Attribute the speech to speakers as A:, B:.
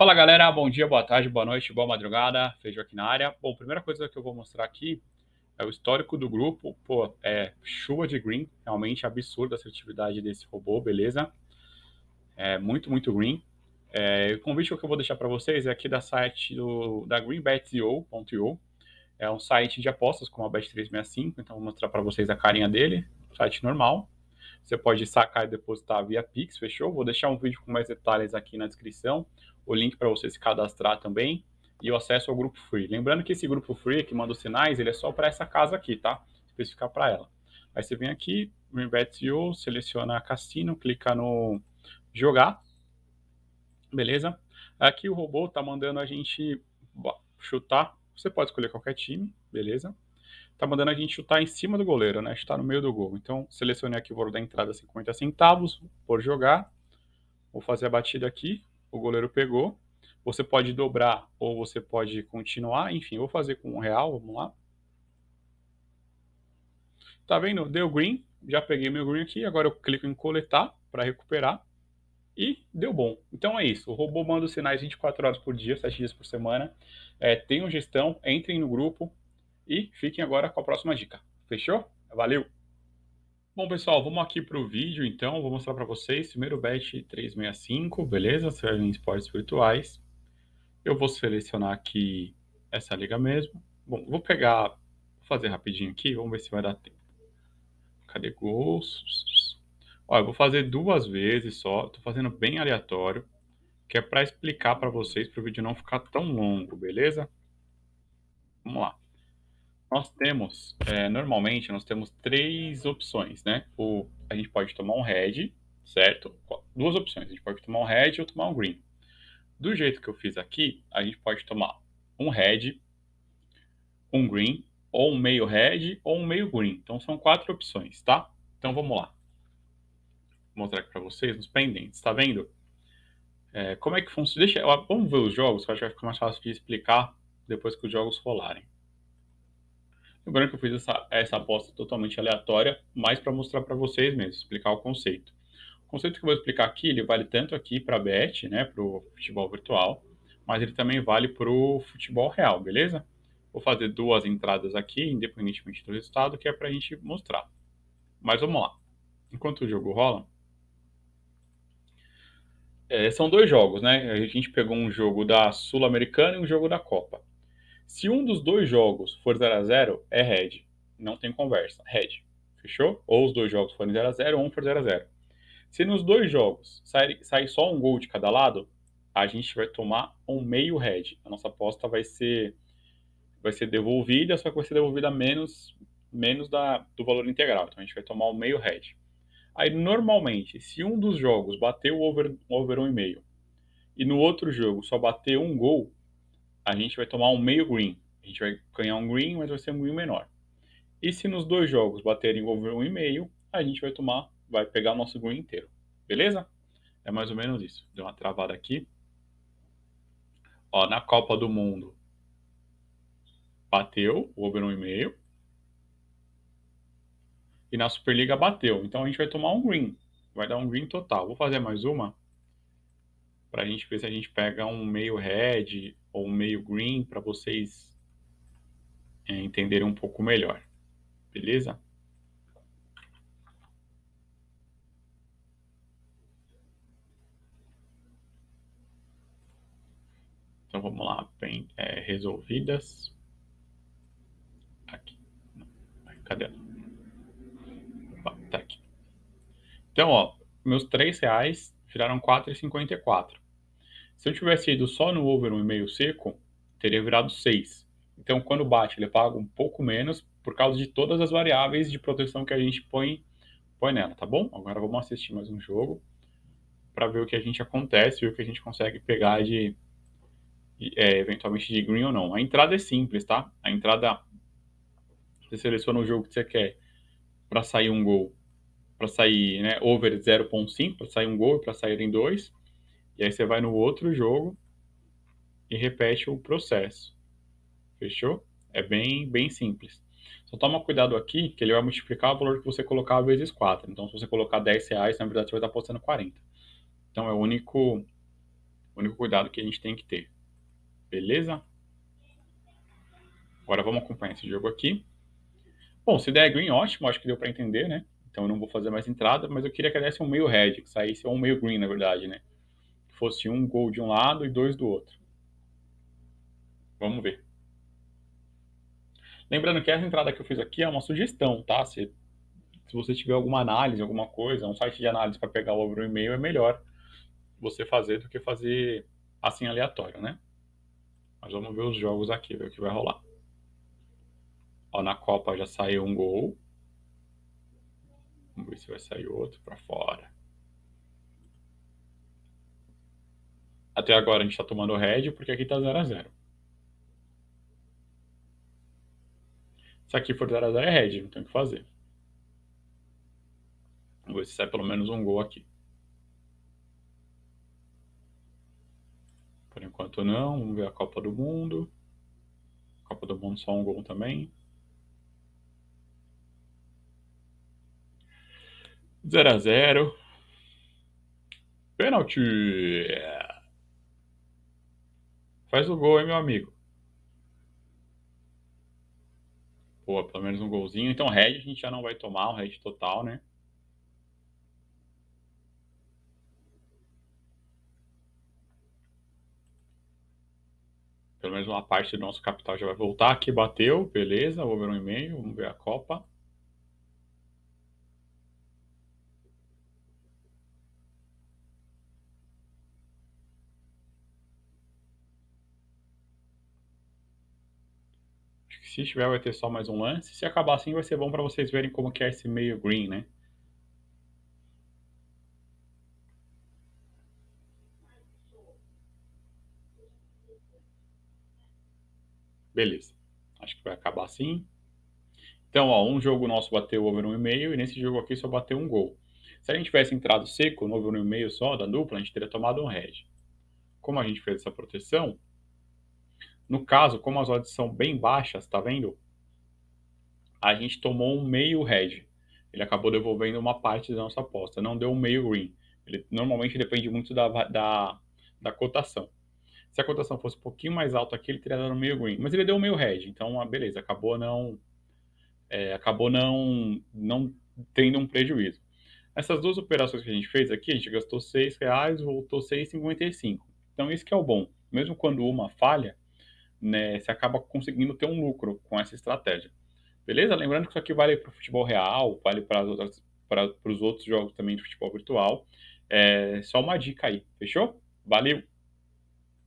A: Fala galera, bom dia, boa tarde, boa noite, boa madrugada, Feijão aqui na área. Bom, primeira coisa que eu vou mostrar aqui é o histórico do grupo. Pô, é chuva de green, realmente absurda a assertividade desse robô, beleza? É muito, muito green. É, o convite que eu vou deixar para vocês é aqui da site do, da greenbet.io. É um site de apostas como a Bet365, então vou mostrar para vocês a carinha dele, site normal. Você pode sacar e depositar via Pix, fechou? Vou deixar um vídeo com mais detalhes aqui na descrição o link para você se cadastrar também e o acesso ao grupo free. Lembrando que esse grupo free que manda os sinais, ele é só para essa casa aqui, tá? Especificar para ela. Aí você vem aqui, Greenbet.io, seleciona Cassino, clica no jogar, beleza? Aqui o robô tá mandando a gente chutar, você pode escolher qualquer time, beleza? Tá mandando a gente chutar em cima do goleiro, né? Chutar no meio do gol. Então, selecionei aqui o valor da entrada 50 centavos, por jogar. Vou fazer a batida aqui, o goleiro pegou. Você pode dobrar ou você pode continuar. Enfim, eu vou fazer com um real, vamos lá. Tá vendo? Deu green, já peguei meu green aqui, agora eu clico em coletar para recuperar e deu bom. Então é isso, o robô manda os sinais 24 horas por dia, 7 dias por semana. É, tenham gestão, entrem no grupo e fiquem agora com a próxima dica. Fechou? Valeu! Bom, pessoal, vamos aqui para o vídeo, então. Vou mostrar para vocês. Primeiro bet 365, beleza? Serve em esportes virtuais. Eu vou selecionar aqui essa liga mesmo. Bom, vou pegar, vou fazer rapidinho aqui, vamos ver se vai dar tempo. Cadê gols? Olha, eu vou fazer duas vezes só, tô fazendo bem aleatório, que é para explicar para vocês, para o vídeo não ficar tão longo, beleza? Vamos lá nós temos, é, normalmente, nós temos três opções, né? O, a gente pode tomar um red, certo? Duas opções, a gente pode tomar um red ou tomar um green. Do jeito que eu fiz aqui, a gente pode tomar um red, um green, ou um meio red, ou um meio green. Então, são quatro opções, tá? Então, vamos lá. Vou mostrar aqui para vocês nos pendentes, tá vendo? É, como é que funciona? Deixa, vamos ver os jogos, que eu acho que vai ficar mais fácil de explicar depois que os jogos rolarem. Lembrando que eu fiz essa, essa aposta totalmente aleatória, mais para mostrar para vocês mesmo, explicar o conceito. O conceito que eu vou explicar aqui, ele vale tanto aqui para bet, né, para o futebol virtual, mas ele também vale para o futebol real, beleza? Vou fazer duas entradas aqui, independentemente do resultado, que é para a gente mostrar. Mas vamos lá. Enquanto o jogo rola, é, são dois jogos, né? A gente pegou um jogo da Sul-Americana e um jogo da Copa. Se um dos dois jogos for 0 a 0 é red. Não tem conversa. Red. Fechou? Ou os dois jogos forem 0 a 0 ou um for 0 a 0 Se nos dois jogos sair, sair só um gol de cada lado, a gente vai tomar um meio red. A nossa aposta vai ser vai ser devolvida, só que vai ser devolvida menos menos da, do valor integral. Então a gente vai tomar um meio red. Aí normalmente, se um dos jogos bater o over, over 1,5 e no outro jogo só bater um gol, a gente vai tomar um meio green. A gente vai ganhar um green, mas vai ser um green menor. E se nos dois jogos baterem over um e meio, a gente vai tomar, vai pegar o nosso green inteiro. Beleza? É mais ou menos isso. Deu uma travada aqui. Ó, na Copa do Mundo bateu o over um e meio. E na Superliga bateu. Então a gente vai tomar um green. Vai dar um green total. Vou fazer mais uma para a gente ver se a gente pega um meio red ou um meio green para vocês é, entenderem um pouco melhor. Beleza? Então vamos lá, bem, é, resolvidas. Aqui. Cadê ela? Opa, tá aqui. Então, ó, meus três reais viraram 4,54. Se eu tivesse ido só no over 1,5 seco, teria virado 6. Então, quando bate, ele paga um pouco menos por causa de todas as variáveis de proteção que a gente põe, põe nela, tá bom? Agora vamos assistir mais um jogo para ver o que a gente acontece, ver o que a gente consegue pegar de, é, eventualmente de green ou não. A entrada é simples, tá? A entrada, você seleciona o jogo que você quer para sair um gol, para sair né, over 0.5, para sair um gol e para sair em dois. E aí você vai no outro jogo e repete o processo. Fechou? É bem, bem simples. Só toma cuidado aqui que ele vai multiplicar o valor que você colocar vezes 4. Então, se você colocar 10 reais, na verdade você vai estar apostando 40. Então, é o único, único cuidado que a gente tem que ter. Beleza? Agora vamos acompanhar esse jogo aqui. Bom, se der green, ótimo, acho que deu para entender, né? Então eu não vou fazer mais entrada, mas eu queria que desse um meio red, que saísse um meio green, na verdade, né? Fosse um gol de um lado e dois do outro. Vamos ver. Lembrando que essa entrada que eu fiz aqui é uma sugestão, tá? Se, se você tiver alguma análise, alguma coisa, um site de análise para pegar o over e-mail, é melhor você fazer do que fazer assim aleatório, né? Mas vamos ver os jogos aqui, ver o que vai rolar. Ó, na Copa já saiu um gol. Vamos ver se vai sair outro para fora. Até agora a gente está tomando red porque aqui está 0 a 0 Se aqui for 0 a 0 é red, não tem o que fazer. Vamos ver se sai pelo menos um gol aqui. Por enquanto não. Vamos ver a Copa do Mundo. Copa do Mundo só um gol também. 0 a 0 Pênalti. Faz o gol, hein, meu amigo. Pô, pelo menos um golzinho. Então, red a gente já não vai tomar, o red total, né? Pelo menos uma parte do nosso capital já vai voltar. Aqui bateu, beleza, vou ver um e-mail, vamos ver a Copa. Se tiver, vai ter só mais um lance. Se acabar assim, vai ser bom para vocês verem como que é esse meio green, né? Beleza. Acho que vai acabar assim. Então, ó, um jogo nosso bateu over 1,5 e nesse jogo aqui só bateu um gol. Se a gente tivesse entrado seco no over 1,5 só, da dupla, a gente teria tomado um red. Como a gente fez essa proteção, no caso, como as odds são bem baixas, tá vendo? A gente tomou um meio red. Ele acabou devolvendo uma parte da nossa aposta, não deu um meio green. Ele normalmente depende muito da, da, da cotação. Se a cotação fosse um pouquinho mais alta aqui, ele teria dado meio green. Mas ele deu meio red, então ah, beleza, acabou não é, acabou não, não tendo um prejuízo. Essas duas operações que a gente fez aqui, a gente gastou 6 reais, voltou 6,55. Então isso que é o bom. Mesmo quando uma falha, né, você acaba conseguindo ter um lucro com essa estratégia. Beleza? Lembrando que isso aqui vale para o futebol real, vale para os outros jogos também de futebol virtual. É só uma dica aí, fechou? Valeu!